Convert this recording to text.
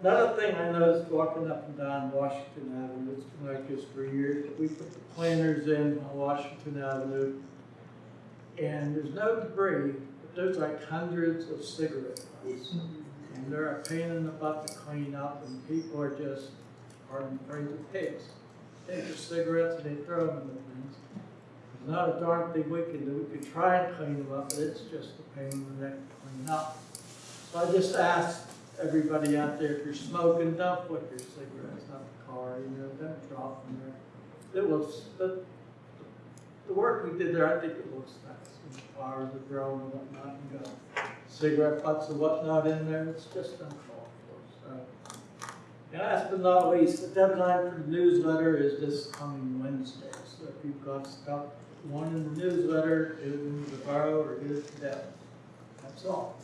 Another thing I noticed walking up and down Washington Avenue, it's been like this for years, we put the planters in on Washington Avenue. And there's no debris, but there's like hundreds of cigarette butts. And they're a pain in the butt to clean up and people are just, pardon the phrase, pigs. Take their cigarettes and they throw them in the things. There's not a darn thing we can do, we could try and clean them up, but it's just a pain in the neck to clean up. So I just asked everybody out there, if you're smoking, don't put your cigarettes out the car, you know, don't drop them there. It was, the, the work we did there, I think it looks nice, and the flowers are growing and whatnot, and got cigarette butts and whatnot in there, it's just uncalled for, so. And last but not least, the deadline for the newsletter is this coming Wednesday, so if you've got stuff, want in the newsletter, get it into the borough or get it to Deb. That's all.